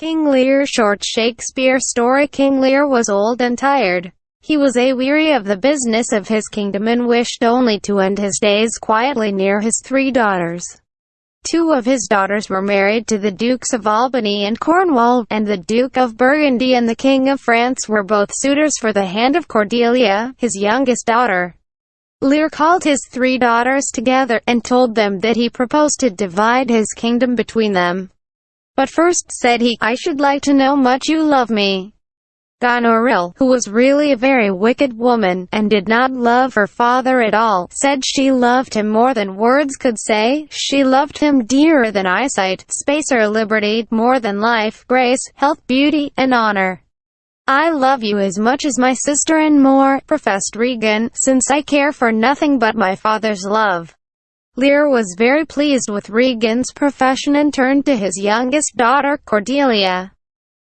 King Lear Short Shakespeare story King Lear was old and tired. He was a-weary of the business of his kingdom and wished only to end his days quietly near his three daughters. Two of his daughters were married to the Dukes of Albany and Cornwall, and the Duke of Burgundy and the King of France were both suitors for the hand of Cordelia, his youngest daughter. Lear called his three daughters together, and told them that he proposed to divide his kingdom between them. But first, said he, I should like to know much you love me. Goneril, who was really a very wicked woman, and did not love her father at all, said she loved him more than words could say, she loved him dearer than eyesight, space or liberty, more than life, grace, health, beauty, and honor. I love you as much as my sister and more, professed Regan, since I care for nothing but my father's love. Lear was very pleased with Regan's profession and turned to his youngest daughter, Cordelia.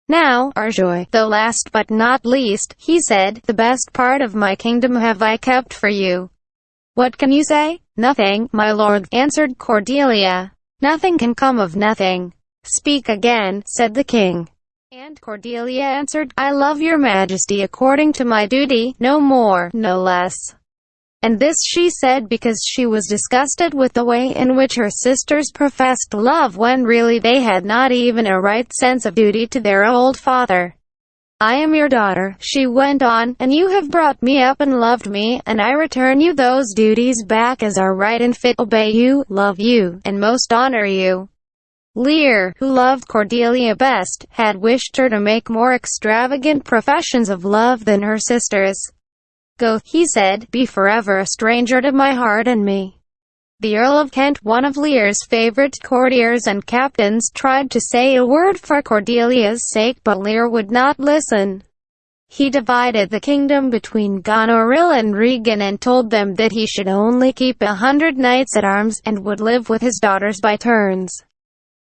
Now, Arjoy, though last but not least, he said, the best part of my kingdom have I kept for you. What can you say? Nothing, my lord, answered Cordelia. Nothing can come of nothing. Speak again, said the king. And Cordelia answered, I love your majesty according to my duty, no more, no less and this she said because she was disgusted with the way in which her sisters professed love when really they had not even a right sense of duty to their old father. I am your daughter, she went on, and you have brought me up and loved me, and I return you those duties back as are right and fit, obey you, love you, and most honor you. Lear, who loved Cordelia best, had wished her to make more extravagant professions of love than her sisters. Go, he said, be forever a stranger to my heart and me. The Earl of Kent, one of Lear's favourite courtiers and captains, tried to say a word for Cordelia's sake but Lear would not listen. He divided the kingdom between Goneril and Regan and told them that he should only keep a hundred knights at arms, and would live with his daughters by turns.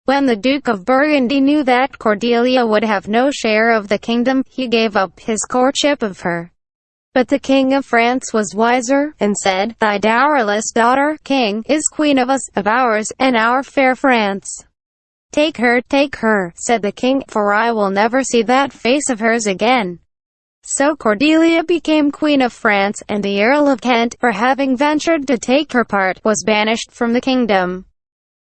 When the Duke of Burgundy knew that Cordelia would have no share of the kingdom, he gave up his courtship of her. But the king of France was wiser, and said, Thy dowerless daughter, king, is queen of us, of ours, and our fair France. Take her, take her, said the king, for I will never see that face of hers again. So Cordelia became Queen of France, and the Earl of Kent, for having ventured to take her part, was banished from the kingdom.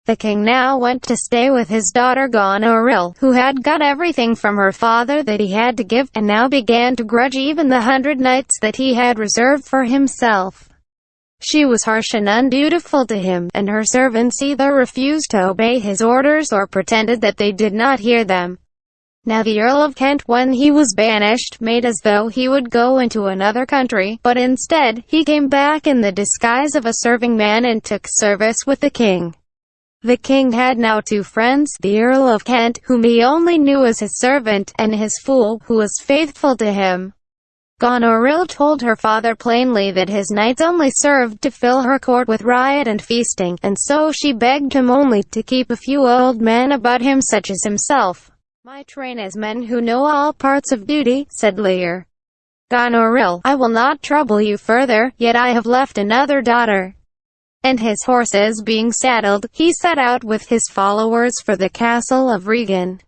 The king now went to stay with his daughter Goneril, who had got everything from her father that he had to give, and now began to grudge even the hundred knights that he had reserved for himself. She was harsh and undutiful to him, and her servants either refused to obey his orders or pretended that they did not hear them. Now the Earl of Kent, when he was banished, made as though he would go into another country, but instead, he came back in the disguise of a serving man and took service with the king. The king had now two friends, the Earl of Kent, whom he only knew as his servant, and his fool, who was faithful to him. Goneril told her father plainly that his knights only served to fill her court with riot and feasting, and so she begged him only to keep a few old men about him such as himself. My train is men who know all parts of duty, said Lear. Goneril, I will not trouble you further, yet I have left another daughter and his horses being saddled, he set out with his followers for the castle of Regan.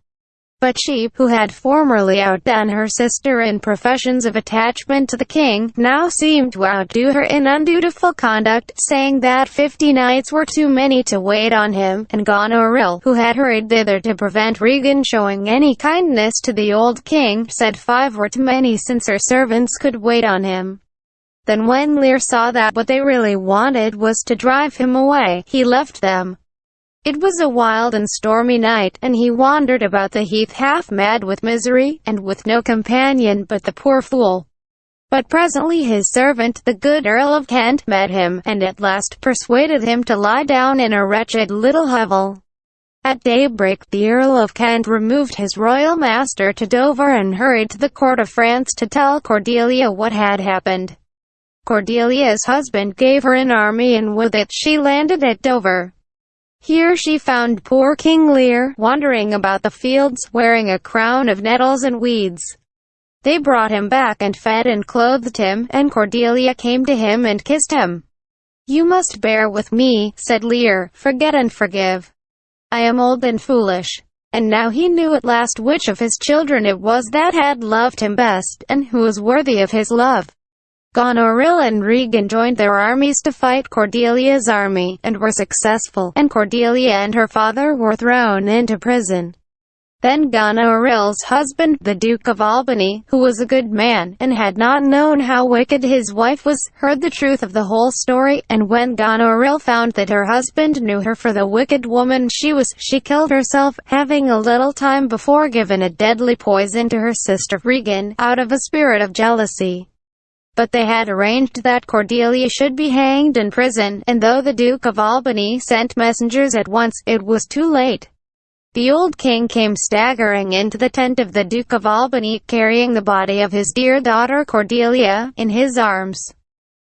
But she, who had formerly outdone her sister in professions of attachment to the king, now seemed to outdo her in undutiful conduct, saying that fifty knights were too many to wait on him, and Goneril, who had hurried thither to prevent Regan showing any kindness to the old king, said five were too many since her servants could wait on him. Then when Lear saw that what they really wanted was to drive him away, he left them. It was a wild and stormy night, and he wandered about the heath half mad with misery, and with no companion but the poor fool. But presently his servant, the good Earl of Kent, met him, and at last persuaded him to lie down in a wretched little hovel. At daybreak, the Earl of Kent removed his royal master to Dover and hurried to the court of France to tell Cordelia what had happened. Cordelia's husband gave her an army and with it she landed at Dover. Here she found poor King Lear, wandering about the fields, wearing a crown of nettles and weeds. They brought him back and fed and clothed him, and Cordelia came to him and kissed him. You must bear with me, said Lear, forget and forgive. I am old and foolish. And now he knew at last which of his children it was that had loved him best, and who was worthy of his love. Goneril and Regan joined their armies to fight Cordelia's army, and were successful, and Cordelia and her father were thrown into prison. Then Goneril's husband, the Duke of Albany, who was a good man, and had not known how wicked his wife was, heard the truth of the whole story, and when Goneril found that her husband knew her for the wicked woman she was, she killed herself, having a little time before given a deadly poison to her sister Regan, out of a spirit of jealousy. But they had arranged that Cordelia should be hanged in prison, and though the Duke of Albany sent messengers at once, it was too late. The old king came staggering into the tent of the Duke of Albany, carrying the body of his dear daughter Cordelia, in his arms.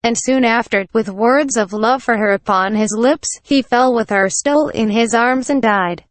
And soon after, with words of love for her upon his lips, he fell with her still in his arms and died.